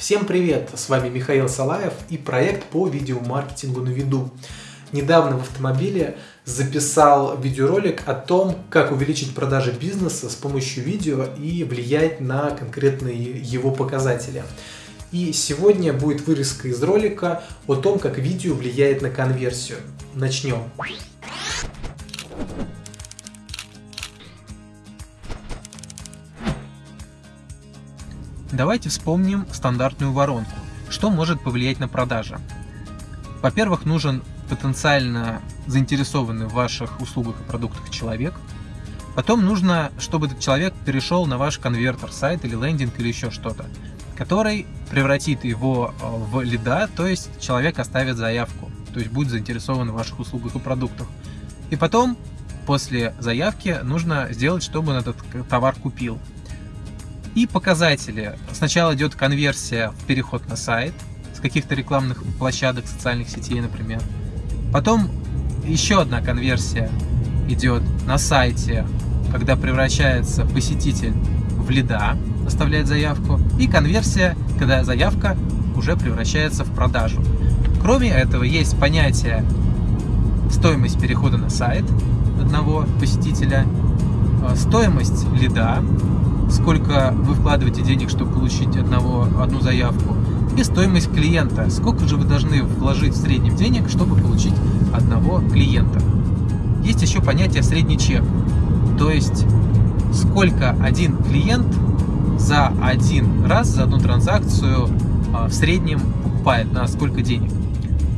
Всем привет! С вами Михаил Салаев и проект по видеомаркетингу на виду. Недавно в автомобиле записал видеоролик о том, как увеличить продажи бизнеса с помощью видео и влиять на конкретные его показатели. И сегодня будет вырезка из ролика о том, как видео влияет на конверсию. Начнем. Давайте вспомним стандартную воронку. Что может повлиять на продажи? Во-первых, нужен потенциально заинтересованный в ваших услугах и продуктах человек. Потом нужно, чтобы этот человек перешел на ваш конвертер, сайт или лендинг или еще что-то, который превратит его э, в лида, то есть человек оставит заявку, то есть будет заинтересован в ваших услугах и продуктах. И потом, после заявки, нужно сделать, чтобы он этот товар купил. И показатели. Сначала идет конверсия в переход на сайт с каких-то рекламных площадок, социальных сетей, например. Потом еще одна конверсия идет на сайте, когда превращается посетитель в лида, оставляет заявку. И конверсия, когда заявка уже превращается в продажу. Кроме этого, есть понятие стоимость перехода на сайт одного посетителя, э, стоимость лида, сколько вы вкладываете денег, чтобы получить одного, одну заявку, и стоимость клиента, сколько же вы должны вложить в среднем денег, чтобы получить одного клиента. Есть еще понятие средний чек, то есть сколько один клиент за один раз, за одну транзакцию а, в среднем покупает, на сколько денег.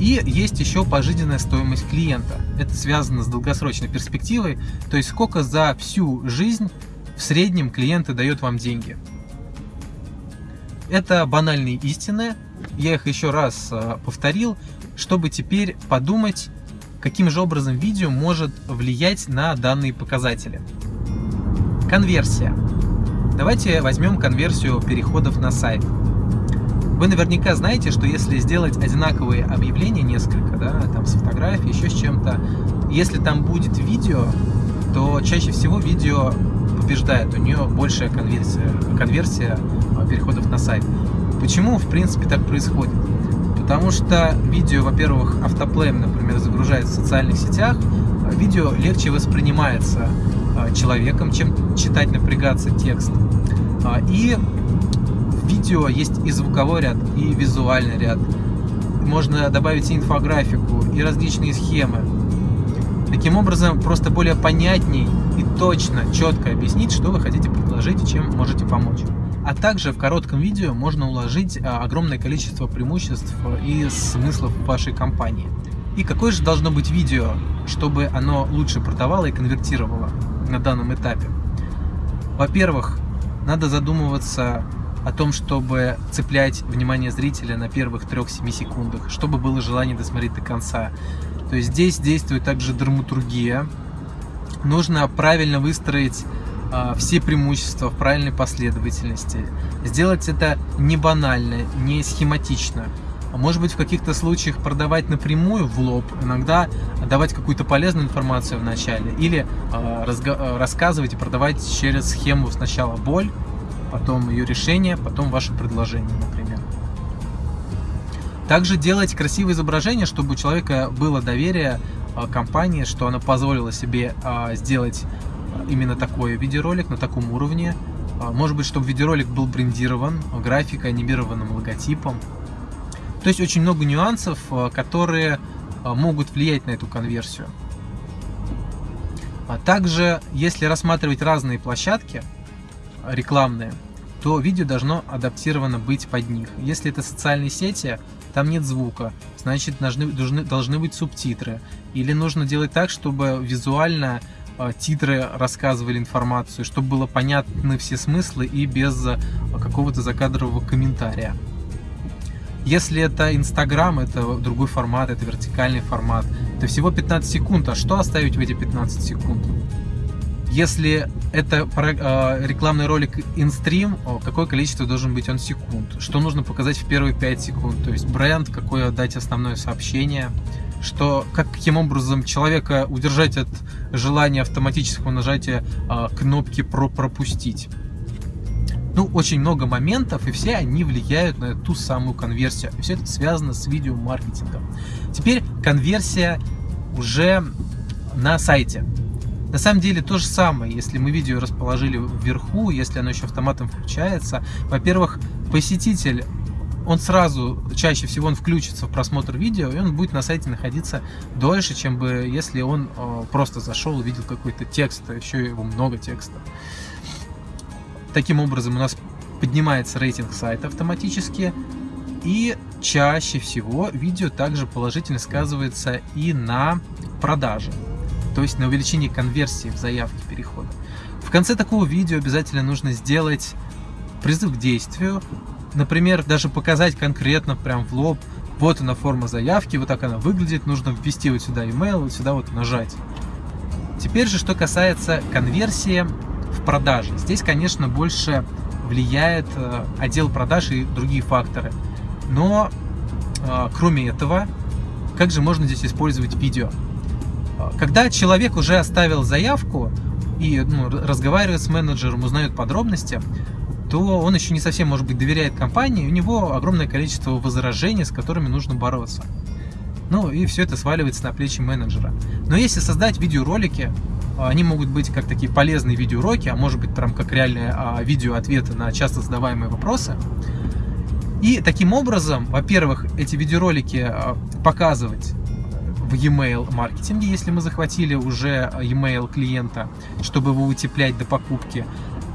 И есть еще пожизненная стоимость клиента. Это связано с долгосрочной перспективой, то есть сколько за всю жизнь в среднем клиенты дают вам деньги. Это банальные истины, я их еще раз а, повторил, чтобы теперь подумать, каким же образом видео может влиять на данные показатели. Конверсия. Давайте возьмем конверсию переходов на сайт. Вы наверняка знаете, что если сделать одинаковые объявления несколько, да, там с фотографией, еще с чем-то, если там будет видео, то чаще всего видео побеждает, у нее большая конверсия, конверсия а, переходов на сайт. Почему, в принципе, так происходит? Потому что видео, во-первых, автоплеем, например, загружается в социальных сетях, а видео легче воспринимается а, человеком, чем читать, напрягаться текст. И в видео есть и звуковой ряд, и визуальный ряд. Можно добавить и инфографику, и различные схемы. Таким образом, просто более понятней и точно, четко объяснить, что вы хотите предложить и чем можете помочь. А также в коротком видео можно уложить а, огромное количество преимуществ и смыслов вашей компании. И какое же должно быть видео, чтобы оно лучше продавало и конвертировало на данном этапе? Во-первых, надо задумываться о том, чтобы цеплять внимание зрителя на первых 3-7 секундах, чтобы было желание досмотреть до конца. То есть здесь действует также драматургия. Нужно правильно выстроить э, все преимущества в правильной последовательности. Сделать это не банально, не схематично. А может быть в каких-то случаях продавать напрямую в лоб, иногда давать какую-то полезную информацию в начале или э, рассказывать и продавать через схему сначала боль, потом ее решение, потом ваше предложение, например. Также делать красивые изображения, чтобы у человека было доверие а, компании, что она позволила себе а, сделать именно такой видеоролик на таком уровне. А, может быть, чтобы видеоролик был брендирован, графикой, анимированным логотипом. То есть очень много нюансов, которые могут влиять на эту конверсию. Также, если рассматривать разные площадки рекламные, то видео должно адаптировано быть под них. Если это социальные сети, там нет звука, значит должны, должны, должны быть субтитры. Или нужно делать так, чтобы визуально э, титры рассказывали информацию, чтобы было понятны все смыслы и без э, какого-то закадрового комментария. Если это Инстаграм, это другой формат, это вертикальный формат, то всего 15 секунд. А что оставить в эти 15 секунд? Если это э, рекламный ролик инстрим, какое количество должен быть он секунд? Что нужно показать в первые 5 секунд? То есть бренд, какое дать основное сообщение, что как, каким образом человека удержать от желания автоматического нажатия э, кнопки про пропустить. Ну, очень много моментов, и все они влияют на ту самую конверсию. И все это связано с видеомаркетингом. Теперь конверсия уже на сайте. На самом деле то же самое, если мы видео расположили вверху, если оно еще автоматом включается. Во-первых, посетитель он сразу, чаще всего он включится в просмотр видео, и он будет на сайте находиться дольше, чем бы если он э, просто зашел, увидел какой-то текст, а еще его много текста. Таким образом у нас поднимается рейтинг сайта автоматически, и чаще всего видео также положительно сказывается и на продаже, то есть на увеличении конверсии в заявке перехода. В конце такого видео обязательно нужно сделать призыв к действию, например, даже показать конкретно прям в лоб, вот она форма заявки, вот так она выглядит, нужно ввести вот сюда email, вот сюда вот нажать. Теперь же, что касается конверсии в продаже. Здесь, конечно, больше влияет э, отдел продаж и другие факторы. Но э, кроме этого, как же можно здесь использовать видео? Когда человек уже оставил заявку и ну, разговаривает с менеджером, узнает подробности, то он еще не совсем, может быть, доверяет компании, у него огромное количество возражений, с которыми нужно бороться. Ну и все это сваливается на плечи менеджера. Но если создать видеоролики, они могут быть как такие полезные видеоуроки, а может быть прям как реальные а, видео-ответы на часто задаваемые вопросы. И таким образом, во-первых, эти видеоролики а, показывать в e-mail маркетинге, если мы захватили уже e-mail клиента, чтобы его утеплять до покупки.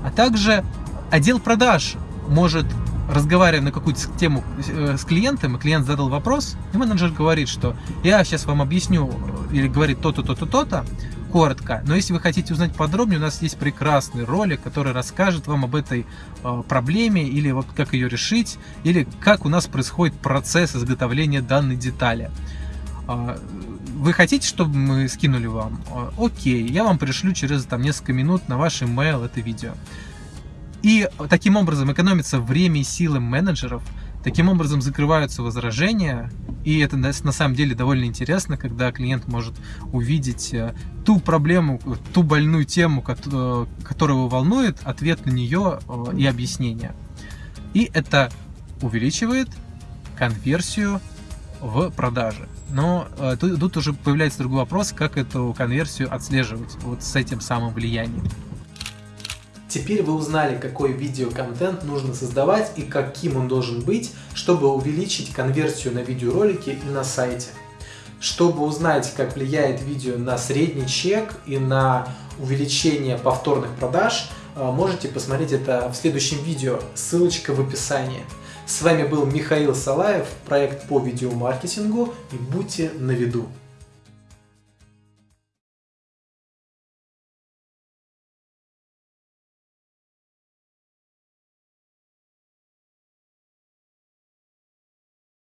А также отдел продаж может разговаривая на какую-то тему э, с клиентом, и клиент задал вопрос, и менеджер говорит, что я сейчас вам объясню, или говорит то-то, то-то, то-то, коротко. Но если вы хотите узнать подробнее, у нас есть прекрасный ролик, который расскажет вам об этой э, проблеме, или вот как ее решить, или как у нас происходит процесс изготовления данной детали. Вы хотите, чтобы мы скинули вам? Э, окей, я вам пришлю через там, несколько минут на ваш email это видео. И таким образом экономится время и силы менеджеров, таким образом закрываются возражения, и это на самом деле довольно интересно, когда клиент может увидеть э, ту проблему, ту больную тему, э, которая его волнует, ответ на нее и объяснение. И это увеличивает конверсию в продаже. Но тут, тут уже появляется другой вопрос, как эту конверсию отслеживать вот с этим самым влиянием. Теперь вы узнали, какой видеоконтент нужно создавать и каким он должен быть, чтобы увеличить конверсию на видеоролики и на сайте. Чтобы узнать, как влияет видео на средний чек и на увеличение повторных продаж, э, можете посмотреть это в следующем видео, ссылочка в описании. С вами был Михаил Салаев, проект по видеомаркетингу и будьте на виду.